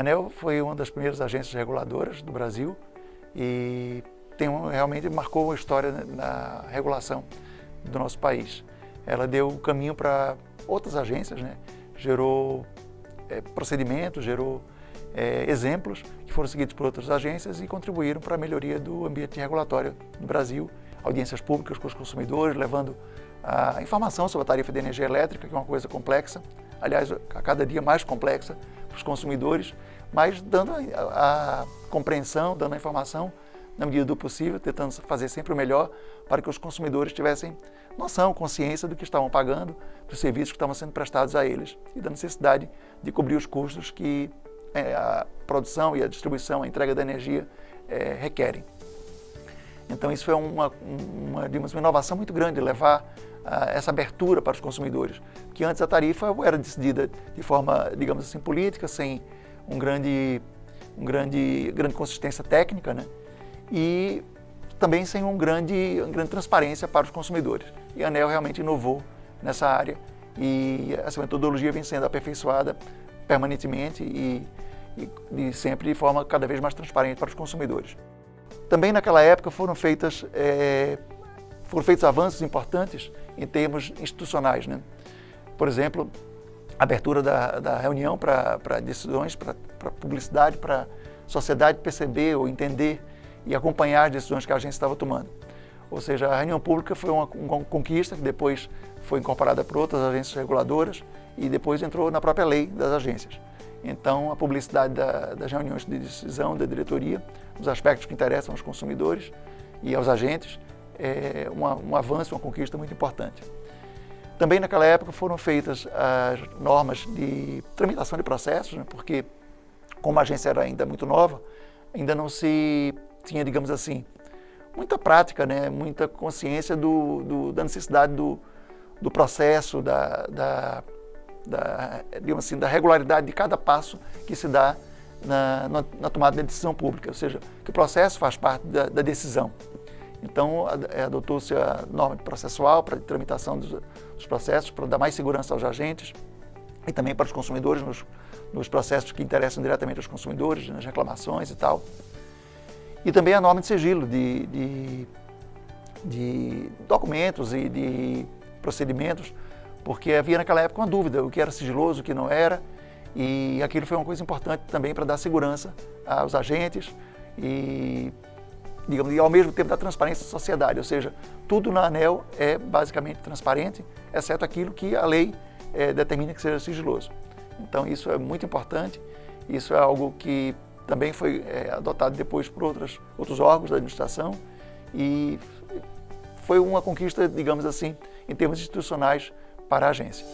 A ANEL foi uma das primeiras agências reguladoras do Brasil e tem realmente marcou uma história na regulação do nosso país. Ela deu o caminho para outras agências, né? gerou é, procedimentos, gerou é, exemplos que foram seguidos por outras agências e contribuíram para a melhoria do ambiente regulatório no Brasil, audiências públicas com os consumidores, levando a informação sobre a tarifa de energia elétrica, que é uma coisa complexa, aliás, a cada dia mais complexa para os consumidores, mas dando a, a compreensão, dando a informação na medida do possível, tentando fazer sempre o melhor para que os consumidores tivessem noção, consciência do que estavam pagando, dos serviços que estavam sendo prestados a eles e da necessidade de cobrir os custos que é, a produção e a distribuição, a entrega da energia é, requerem. Então isso foi uma, uma, uma inovação muito grande, levar uh, essa abertura para os consumidores, que antes a tarifa era decidida de forma, digamos assim, política, sem um grande, um grande, grande consistência técnica, né? e também sem um grande, uma grande transparência para os consumidores. E a ANEL realmente inovou nessa área e essa metodologia vem sendo aperfeiçoada permanentemente e, e, e sempre de forma cada vez mais transparente para os consumidores. Também naquela época foram feitas é, foram feitos avanços importantes em termos institucionais. Né? Por exemplo, abertura da, da reunião para decisões, para publicidade, para sociedade perceber ou entender e acompanhar as decisões que a agência estava tomando. Ou seja, a reunião pública foi uma, uma conquista que depois foi incorporada por outras agências reguladoras e depois entrou na própria lei das agências. Então, a publicidade da, das reuniões de decisão da diretoria, os aspectos que interessam aos consumidores e aos agentes, é um avanço, uma conquista muito importante. Também naquela época foram feitas as normas de tramitação de processos, né, porque como a agência era ainda muito nova, ainda não se tinha, digamos assim, muita prática, né, muita consciência do, do da necessidade do, do processo, da, da, da, digamos assim, da regularidade de cada passo que se dá na, na, tomada de decisão pública, ou seja, que o processo faz parte da, da decisão. Então, é, adotou-se a norma processual para tramitação dos, dos, processos, para dar mais segurança aos agentes e também para os consumidores nos, nos processos que interessam diretamente aos consumidores, nas reclamações e tal. E também a norma de sigilo de, de, de documentos e de procedimentos, porque havia naquela época uma dúvida, o que era sigiloso, o que não era, e aquilo foi uma coisa importante também para dar segurança aos agentes e digamos, e ao mesmo tempo da transparência da sociedade, ou seja, tudo na ANEL é basicamente transparente, exceto aquilo que a lei é, determina que seja sigiloso. Então isso é muito importante, isso é algo que também foi é, adotado depois por outras, outros órgãos da administração e foi uma conquista, digamos assim, em termos institucionais para a agência.